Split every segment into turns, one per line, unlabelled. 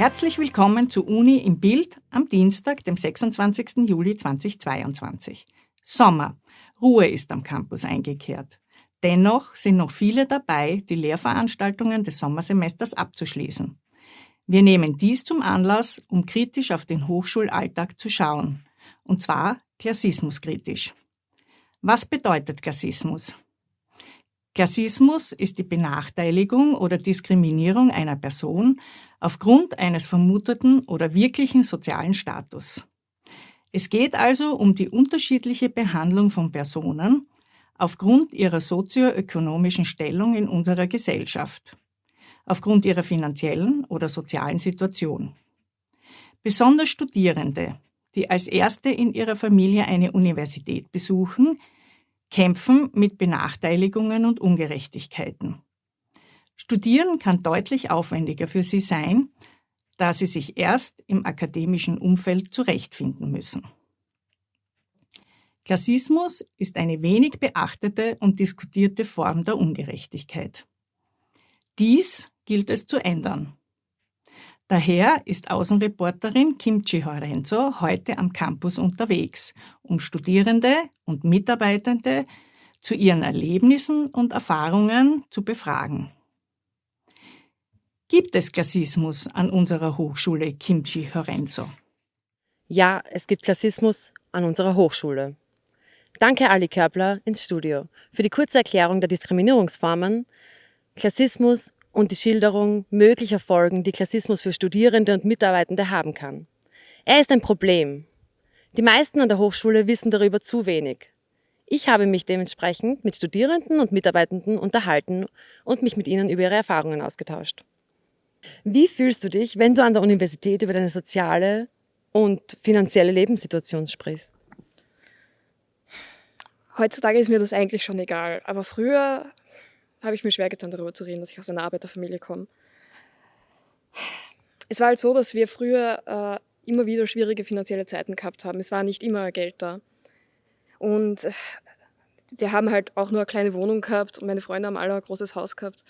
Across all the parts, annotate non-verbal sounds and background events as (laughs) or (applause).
Herzlich willkommen zu Uni im Bild am Dienstag, dem 26. Juli 2022. Sommer. Ruhe ist am Campus eingekehrt. Dennoch sind noch viele dabei, die Lehrveranstaltungen des Sommersemesters abzuschließen. Wir nehmen dies zum Anlass, um kritisch auf den Hochschulalltag zu schauen. Und zwar klassismuskritisch. Was bedeutet Klassismus? Klassismus ist die Benachteiligung oder Diskriminierung einer Person aufgrund eines vermuteten oder wirklichen sozialen Status. Es geht also um die unterschiedliche Behandlung von Personen aufgrund ihrer sozioökonomischen Stellung in unserer Gesellschaft, aufgrund ihrer finanziellen oder sozialen Situation. Besonders Studierende, die als Erste in ihrer Familie eine Universität besuchen, kämpfen mit Benachteiligungen und Ungerechtigkeiten. Studieren kann deutlich aufwendiger für sie sein, da sie sich erst im akademischen Umfeld zurechtfinden müssen. Klassismus ist eine wenig beachtete und diskutierte Form der Ungerechtigkeit. Dies gilt es zu ändern. Daher ist Außenreporterin Kimchi Horenzo heute am Campus unterwegs, um Studierende und Mitarbeitende zu ihren Erlebnissen und Erfahrungen zu befragen. Gibt es Klassismus an unserer Hochschule Kimchi Horenzo?
Ja, es gibt Klassismus an unserer Hochschule. Danke Ali Körbler ins Studio für die kurze Erklärung der Diskriminierungsformen, Klassismus und die Schilderung möglicher Folgen, die Klassismus für Studierende und Mitarbeitende haben kann. Er ist ein Problem. Die meisten an der Hochschule wissen darüber zu wenig. Ich habe mich dementsprechend mit Studierenden und Mitarbeitenden unterhalten und mich mit ihnen über ihre Erfahrungen ausgetauscht. Wie fühlst du dich, wenn du an der Universität über deine soziale und finanzielle Lebenssituation sprichst?
Heutzutage ist mir das eigentlich schon egal, aber früher habe ich mir schwer getan, darüber zu reden, dass ich aus einer Arbeiterfamilie komme. Es war halt so, dass wir früher äh, immer wieder schwierige finanzielle Zeiten gehabt haben. Es war nicht immer Geld da. Und äh, wir haben halt auch nur eine kleine Wohnung gehabt und meine Freunde haben alle ein großes Haus gehabt.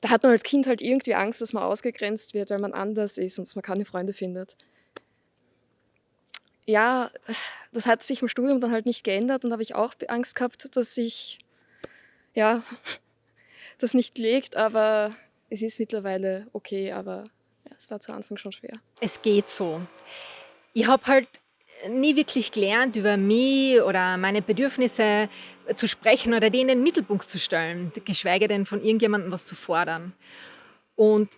Da hat man als Kind halt irgendwie Angst, dass man ausgegrenzt wird, weil man anders ist und dass man keine Freunde findet. Ja, das hat sich im Studium dann halt nicht geändert und da habe ich auch Angst gehabt, dass ich ja, (laughs) das nicht legt, aber es ist mittlerweile okay, aber ja, es war zu Anfang schon schwer.
Es geht so. Ich habe halt nie wirklich gelernt, über mich oder meine Bedürfnisse zu sprechen oder die in den Mittelpunkt zu stellen, geschweige denn von irgendjemandem was zu fordern. Und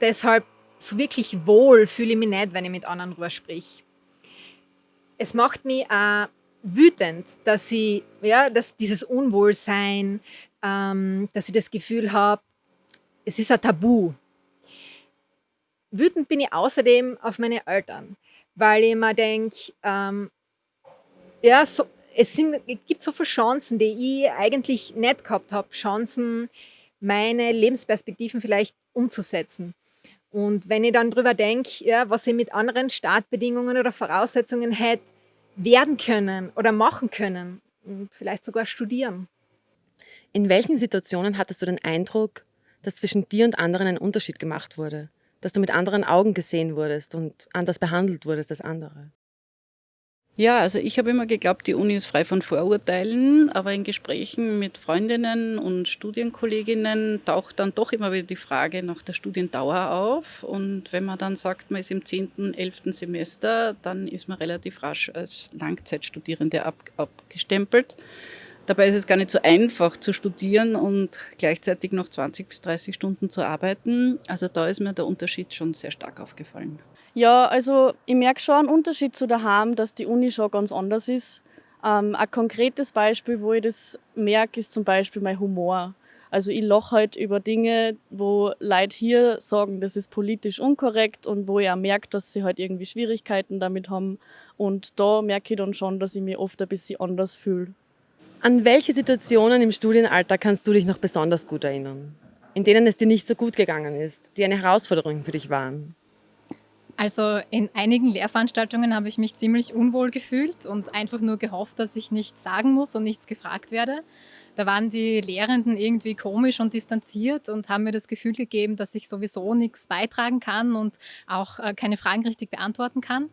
deshalb so wirklich wohl fühle ich mich nicht, wenn ich mit anderen darüber sprich. Es macht mich auch wütend, dass sie, ja, dass dieses Unwohlsein, ähm, dass ich das Gefühl habe, es ist ein Tabu. Wütend bin ich außerdem auf meine Eltern, weil ich mir denke, ähm, ja, so, es, sind, es gibt so viele Chancen, die ich eigentlich nicht gehabt habe, Chancen, meine Lebensperspektiven vielleicht umzusetzen. Und wenn ich dann darüber denke, ja, was ich mit anderen Startbedingungen oder Voraussetzungen hätte, werden können oder machen können, vielleicht sogar studieren.
In welchen Situationen hattest du den Eindruck, dass zwischen dir und anderen ein Unterschied gemacht wurde? Dass du mit anderen Augen gesehen wurdest und anders behandelt wurdest als andere?
Ja, also ich habe immer geglaubt, die Uni ist frei von Vorurteilen, aber in Gesprächen mit Freundinnen und Studienkolleginnen taucht dann doch immer wieder die Frage nach der Studiendauer auf. Und wenn man dann sagt, man ist im 10., 11. Semester, dann ist man relativ rasch als Langzeitstudierende ab, abgestempelt. Dabei ist es gar nicht so einfach zu studieren und gleichzeitig noch 20 bis 30 Stunden zu arbeiten. Also da ist mir der Unterschied schon sehr stark aufgefallen.
Ja, also ich merke schon einen Unterschied zu daheim, dass die Uni schon ganz anders ist. Ähm, ein konkretes Beispiel, wo ich das merke, ist zum Beispiel mein Humor. Also ich lache halt über Dinge, wo Leute hier sagen, das ist politisch unkorrekt und wo ich auch merke, dass sie halt irgendwie Schwierigkeiten damit haben. Und da merke ich dann schon, dass ich mich oft ein bisschen anders fühle.
An welche Situationen im Studienalter kannst du dich noch besonders gut erinnern? In denen es dir nicht so gut gegangen ist, die eine Herausforderung für dich waren?
Also in einigen Lehrveranstaltungen habe ich mich ziemlich unwohl gefühlt und einfach nur gehofft, dass ich nichts sagen muss und nichts gefragt werde. Da waren die Lehrenden irgendwie komisch und distanziert und haben mir das Gefühl gegeben, dass ich sowieso nichts beitragen kann und auch äh, keine Fragen richtig beantworten kann.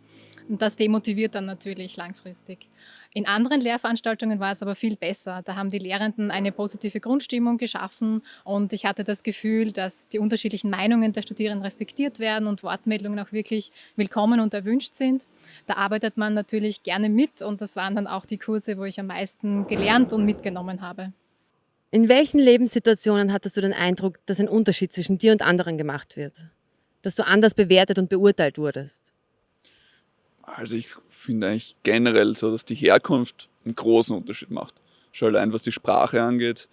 Und das demotiviert dann natürlich langfristig. In anderen Lehrveranstaltungen war es aber viel besser. Da haben die Lehrenden eine positive Grundstimmung geschaffen und ich hatte das Gefühl, dass die unterschiedlichen Meinungen der Studierenden respektiert werden und Wortmeldungen auch wirklich willkommen und erwünscht sind. Da arbeitet man natürlich gerne mit und das waren dann auch die Kurse, wo ich am meisten gelernt und mitgenommen habe.
In welchen Lebenssituationen hattest du den Eindruck, dass ein Unterschied zwischen dir und anderen gemacht wird? Dass du anders bewertet und beurteilt wurdest?
Also ich finde eigentlich generell so, dass die Herkunft einen großen Unterschied macht. Schon allein was die Sprache angeht,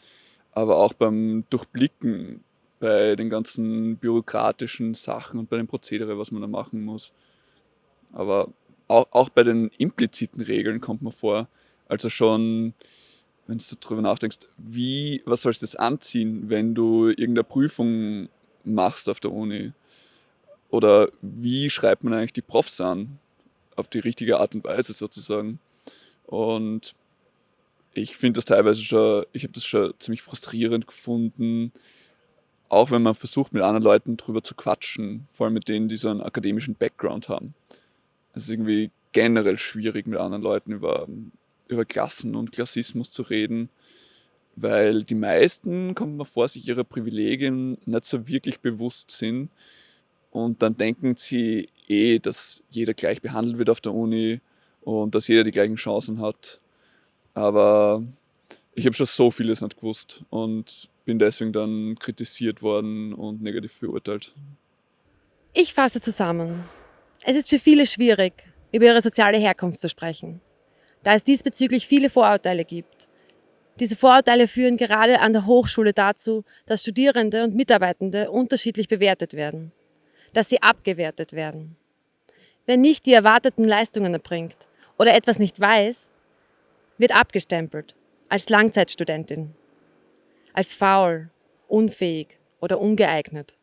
aber auch beim Durchblicken bei den ganzen bürokratischen Sachen und bei dem Prozedere, was man da machen muss. Aber auch, auch bei den impliziten Regeln kommt man vor, also schon, wenn du darüber nachdenkst, wie, was sollst du jetzt anziehen, wenn du irgendeine Prüfung machst auf der Uni? Oder wie schreibt man eigentlich die Profs an? Auf die richtige Art und Weise sozusagen. Und ich finde das teilweise schon, ich habe das schon ziemlich frustrierend gefunden, auch wenn man versucht, mit anderen Leuten drüber zu quatschen, vor allem mit denen, die so einen akademischen Background haben. Es ist irgendwie generell schwierig, mit anderen Leuten über, über Klassen und Klassismus zu reden, weil die meisten, kommt man vor, sich ihrer Privilegien nicht so wirklich bewusst sind und dann denken sie eh, dass jeder gleich behandelt wird auf der Uni und dass jeder die gleichen Chancen hat. Aber ich habe schon so vieles nicht gewusst und bin deswegen dann kritisiert worden und negativ beurteilt.
Ich fasse zusammen. Es ist für viele schwierig, über ihre soziale Herkunft zu sprechen, da es diesbezüglich viele Vorurteile gibt. Diese Vorurteile führen gerade an der Hochschule dazu, dass Studierende und Mitarbeitende unterschiedlich bewertet werden dass sie abgewertet werden. Wer nicht die erwarteten Leistungen erbringt oder etwas nicht weiß, wird abgestempelt als Langzeitstudentin, als faul, unfähig oder ungeeignet.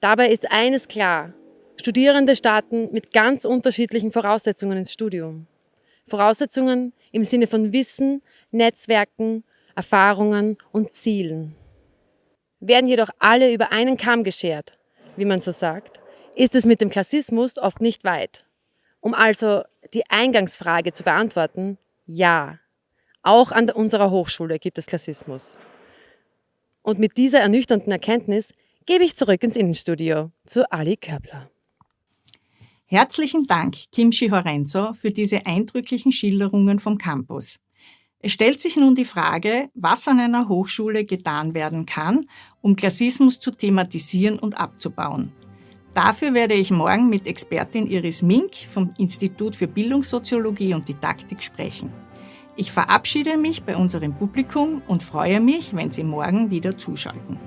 Dabei ist eines klar, Studierende starten mit ganz unterschiedlichen Voraussetzungen ins Studium. Voraussetzungen im Sinne von Wissen, Netzwerken, Erfahrungen und Zielen. Werden jedoch alle über einen Kamm geschert, wie man so sagt, ist es mit dem Klassismus oft nicht weit. Um also die Eingangsfrage zu beantworten, ja, auch an unserer Hochschule gibt es Klassismus. Und mit dieser ernüchternden Erkenntnis gebe ich zurück ins Innenstudio zu Ali Körbler.
Herzlichen Dank, Kimchi Horenzo, für diese eindrücklichen Schilderungen vom Campus. Es stellt sich nun die Frage, was an einer Hochschule getan werden kann, um Klassismus zu thematisieren und abzubauen. Dafür werde ich morgen mit Expertin Iris Mink vom Institut für Bildungssoziologie und Didaktik sprechen. Ich verabschiede mich bei unserem Publikum und freue mich, wenn Sie morgen wieder zuschalten.